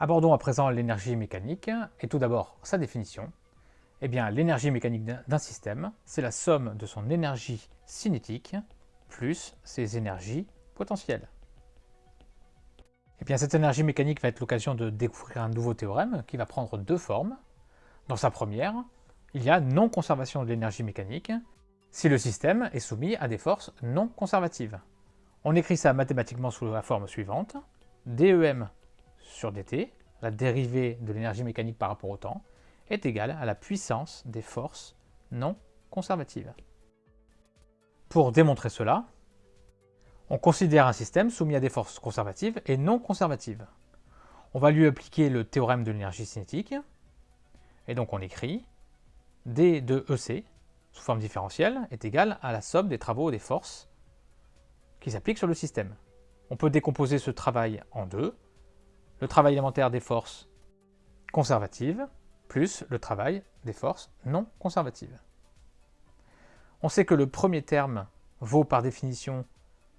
Abordons à présent l'énergie mécanique, et tout d'abord sa définition. Eh bien, l'énergie mécanique d'un système, c'est la somme de son énergie cinétique plus ses énergies potentielles. Eh bien, cette énergie mécanique va être l'occasion de découvrir un nouveau théorème qui va prendre deux formes. Dans sa première, il y a non-conservation de l'énergie mécanique si le système est soumis à des forces non conservatives. On écrit ça mathématiquement sous la forme suivante. DEM sur dt, la dérivée de l'énergie mécanique par rapport au temps, est égale à la puissance des forces non conservatives. Pour démontrer cela, on considère un système soumis à des forces conservatives et non conservatives. On va lui appliquer le théorème de l'énergie cinétique, et donc on écrit d de EC, sous forme différentielle, est égal à la somme des travaux des forces qui s'appliquent sur le système. On peut décomposer ce travail en deux, le travail élémentaire des forces conservatives plus le travail des forces non conservatives. On sait que le premier terme vaut par définition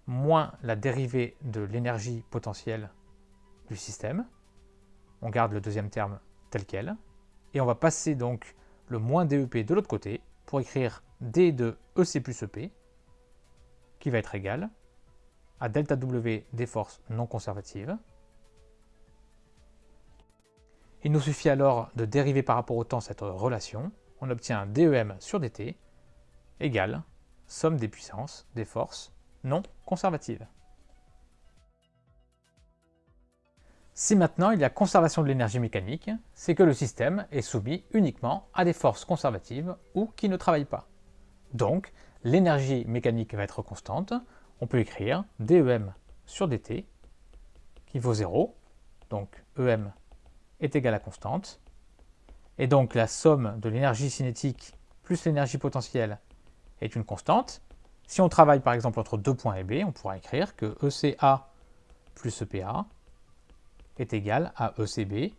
moins la dérivée de l'énergie potentielle du système. On garde le deuxième terme tel quel. Et on va passer donc le moins DEP de l'autre côté pour écrire D de EC plus EP qui va être égal à delta W des forces non conservatives il nous suffit alors de dériver par rapport au temps cette relation. On obtient DEM sur dt égale somme des puissances des forces non conservatives. Si maintenant il y a conservation de l'énergie mécanique, c'est que le système est soumis uniquement à des forces conservatives ou qui ne travaillent pas. Donc, l'énergie mécanique va être constante. On peut écrire DEM sur dt qui vaut 0, donc EM est égal à constante. Et donc la somme de l'énergie cinétique plus l'énergie potentielle est une constante. Si on travaille par exemple entre deux points et B, on pourra écrire que ECA plus EPA est égal à ECB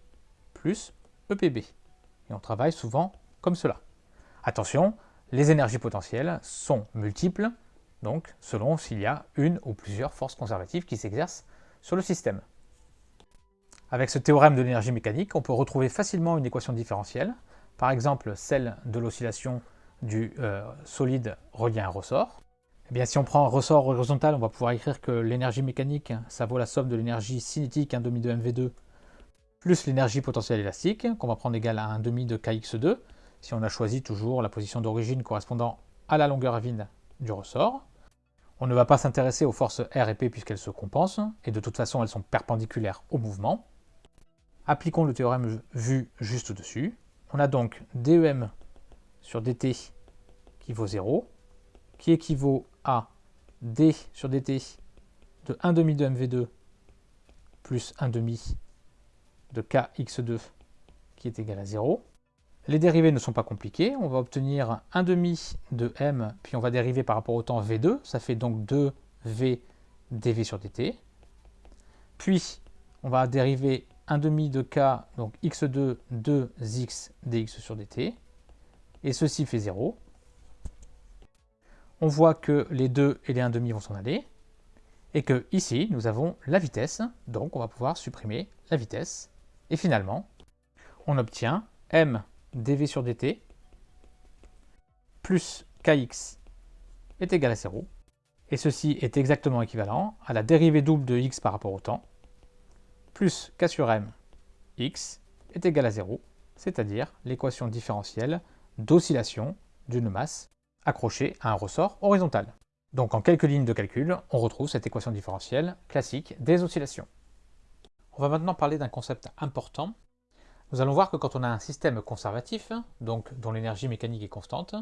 plus EPB. Et on travaille souvent comme cela. Attention, les énergies potentielles sont multiples, donc selon s'il y a une ou plusieurs forces conservatives qui s'exercent sur le système. Avec ce théorème de l'énergie mécanique, on peut retrouver facilement une équation différentielle, par exemple celle de l'oscillation du euh, solide relié à un ressort. Eh bien, si on prend un ressort horizontal, on va pouvoir écrire que l'énergie mécanique, ça vaut la somme de l'énergie cinétique 1 demi de mv2 plus l'énergie potentielle élastique, qu'on va prendre égale à 1 demi de kx2, si on a choisi toujours la position d'origine correspondant à la longueur vide du ressort. On ne va pas s'intéresser aux forces R et P puisqu'elles se compensent, et de toute façon elles sont perpendiculaires au mouvement. Appliquons le théorème vu juste au-dessus. On a donc DEM sur dt qui vaut 0, qui équivaut à d sur dt de 1 demi de mv2 plus 1 demi de kx2 qui est égal à 0. Les dérivés ne sont pas compliqués, on va obtenir 1 demi de m, puis on va dériver par rapport au temps v2, ça fait donc 2v dv sur dt. Puis on va dériver 1 demi de k, donc x2, 2x dx sur dt, et ceci fait 0. On voit que les 2 et les 1 demi vont s'en aller, et que ici, nous avons la vitesse, donc on va pouvoir supprimer la vitesse, et finalement, on obtient m dv sur dt plus kx est égal à 0, et ceci est exactement équivalent à la dérivée double de x par rapport au temps, plus k sur m x est égal à 0, c'est-à-dire l'équation différentielle d'oscillation d'une masse accrochée à un ressort horizontal. Donc en quelques lignes de calcul, on retrouve cette équation différentielle classique des oscillations. On va maintenant parler d'un concept important. Nous allons voir que quand on a un système conservatif, donc dont l'énergie mécanique est constante,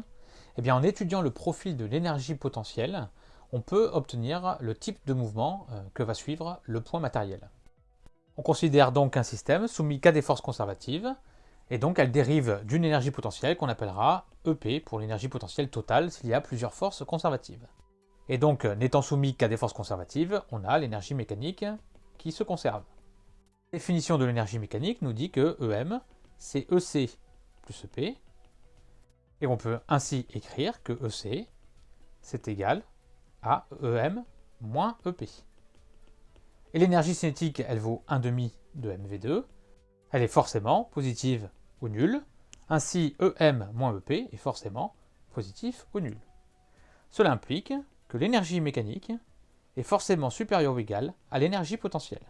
eh bien en étudiant le profil de l'énergie potentielle, on peut obtenir le type de mouvement euh, que va suivre le point matériel. On considère donc un système soumis qu'à des forces conservatives, et donc elle dérive d'une énergie potentielle qu'on appellera EP pour l'énergie potentielle totale s'il y a plusieurs forces conservatives. Et donc, n'étant soumis qu'à des forces conservatives, on a l'énergie mécanique qui se conserve. La définition de l'énergie mécanique nous dit que EM, c'est EC plus EP, et on peut ainsi écrire que EC, c'est égal à EM moins EP. Et l'énergie cinétique, elle vaut 1,5 de mv2. elle est forcément positive ou nulle. Ainsi, EM EP est forcément positif ou nul. Cela implique que l'énergie mécanique est forcément supérieure ou égale à l'énergie potentielle.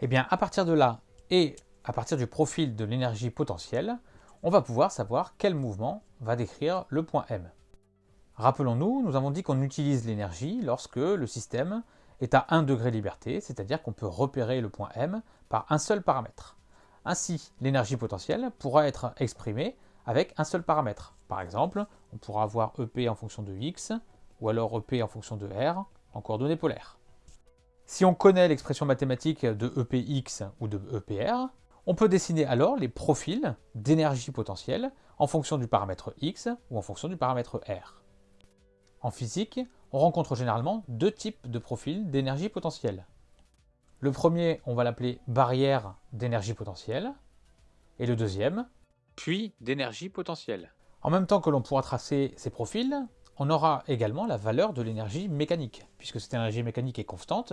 Et eh bien, à partir de là, et à partir du profil de l'énergie potentielle, on va pouvoir savoir quel mouvement va décrire le point M. Rappelons-nous, nous avons dit qu'on utilise l'énergie lorsque le système est à 1 degré de liberté, c'est-à-dire qu'on peut repérer le point M par un seul paramètre. Ainsi, l'énergie potentielle pourra être exprimée avec un seul paramètre. Par exemple, on pourra avoir EP en fonction de x, ou alors EP en fonction de r, en coordonnées polaires. Si on connaît l'expression mathématique de EPX ou de EPR, on peut dessiner alors les profils d'énergie potentielle en fonction du paramètre x ou en fonction du paramètre r. En physique, on rencontre généralement deux types de profils d'énergie potentielle. Le premier, on va l'appeler barrière d'énergie potentielle, et le deuxième, puits d'énergie potentielle. En même temps que l'on pourra tracer ces profils, on aura également la valeur de l'énergie mécanique. Puisque cette énergie mécanique est constante,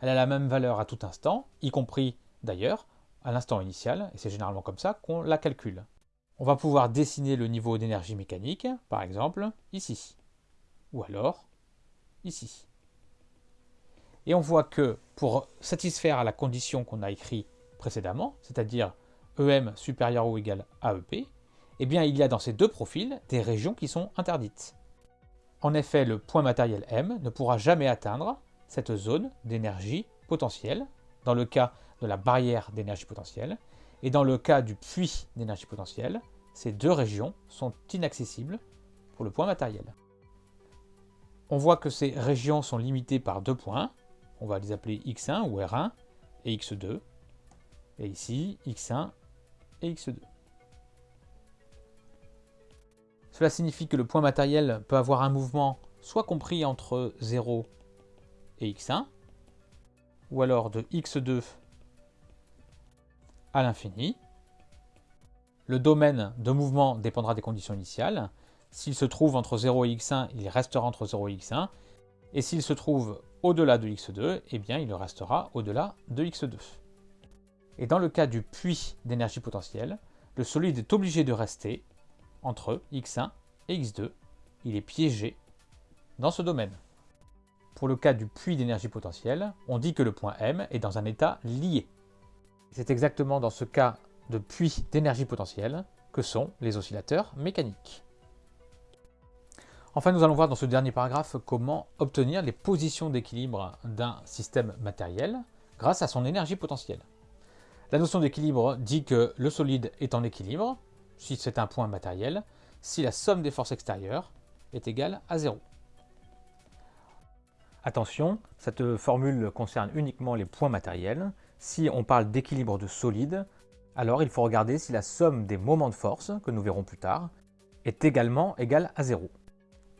elle a la même valeur à tout instant, y compris d'ailleurs à l'instant initial, et c'est généralement comme ça qu'on la calcule. On va pouvoir dessiner le niveau d'énergie mécanique, par exemple, ici, ou alors ici. Et on voit que pour satisfaire à la condition qu'on a écrite précédemment, c'est-à-dire EM supérieur ou égal à EP, eh bien il y a dans ces deux profils des régions qui sont interdites. En effet, le point matériel M ne pourra jamais atteindre cette zone d'énergie potentielle, dans le cas de la barrière d'énergie potentielle, et dans le cas du puits d'énergie potentielle, ces deux régions sont inaccessibles pour le point matériel. On voit que ces régions sont limitées par deux points, on va les appeler x1 ou r1 et x2, et ici x1 et x2. Cela signifie que le point matériel peut avoir un mouvement soit compris entre 0 et x1, ou alors de x2 à l'infini. Le domaine de mouvement dépendra des conditions initiales. S'il se trouve entre 0 et x1, il restera entre 0 et x1. Et s'il se trouve au-delà de x2, eh bien il restera au-delà de x2. Et dans le cas du puits d'énergie potentielle, le solide est obligé de rester entre x1 et x2. Il est piégé dans ce domaine. Pour le cas du puits d'énergie potentielle, on dit que le point M est dans un état lié. C'est exactement dans ce cas de puits d'énergie potentielle que sont les oscillateurs mécaniques. Enfin, nous allons voir dans ce dernier paragraphe comment obtenir les positions d'équilibre d'un système matériel grâce à son énergie potentielle. La notion d'équilibre dit que le solide est en équilibre, si c'est un point matériel, si la somme des forces extérieures est égale à 0. Attention, cette formule concerne uniquement les points matériels. Si on parle d'équilibre de solide, alors il faut regarder si la somme des moments de force, que nous verrons plus tard, est également égale à 0.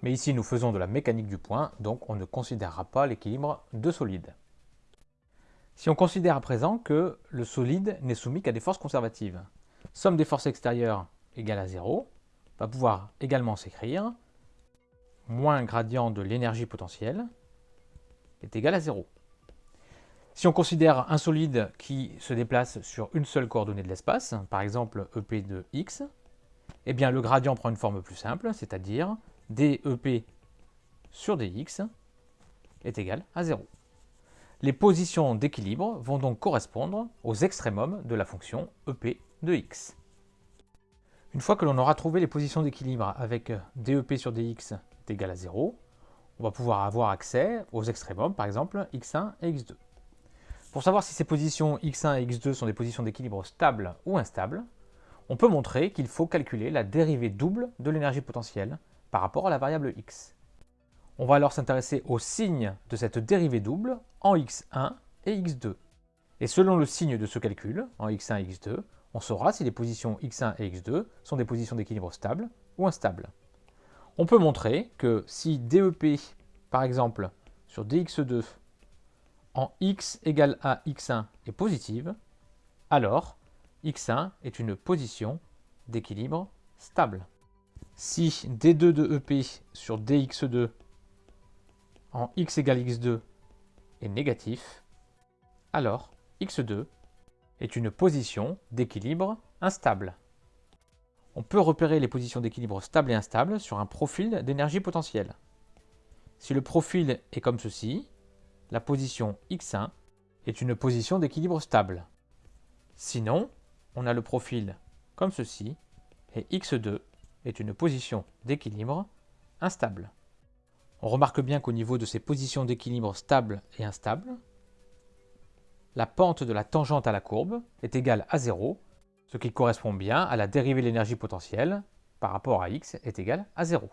Mais ici, nous faisons de la mécanique du point, donc on ne considérera pas l'équilibre de solide. Si on considère à présent que le solide n'est soumis qu'à des forces conservatives, somme des forces extérieures égale à 0, va pouvoir également s'écrire moins gradient de l'énergie potentielle est égal à 0. Si on considère un solide qui se déplace sur une seule coordonnée de l'espace, par exemple EP de x, eh bien le gradient prend une forme plus simple, c'est-à-dire dEP sur dx est égal à 0. Les positions d'équilibre vont donc correspondre aux extrémums de la fonction EP de x. Une fois que l'on aura trouvé les positions d'équilibre avec dEP sur dx est égal à 0, on va pouvoir avoir accès aux extrémums, par exemple x1 et x2. Pour savoir si ces positions x1 et x2 sont des positions d'équilibre stables ou instables, on peut montrer qu'il faut calculer la dérivée double de l'énergie potentielle par rapport à la variable x. On va alors s'intéresser au signe de cette dérivée double en x1 et x2. Et selon le signe de ce calcul, en x1 et x2, on saura si les positions x1 et x2 sont des positions d'équilibre stables ou instables. On peut montrer que si DEP, par exemple, sur dx2 en x égale à x1 est positive, alors x1 est une position d'équilibre stable. Si d2 de EP sur dx2 en x égale x2 est négatif, alors x2 est une position d'équilibre instable. On peut repérer les positions d'équilibre stable et instable sur un profil d'énergie potentielle. Si le profil est comme ceci, la position x1 est une position d'équilibre stable. Sinon, on a le profil comme ceci, et x2 est une position d'équilibre instable. On remarque bien qu'au niveau de ces positions d'équilibre stable et instable, la pente de la tangente à la courbe est égale à 0, ce qui correspond bien à la dérivée de l'énergie potentielle par rapport à x est égale à 0.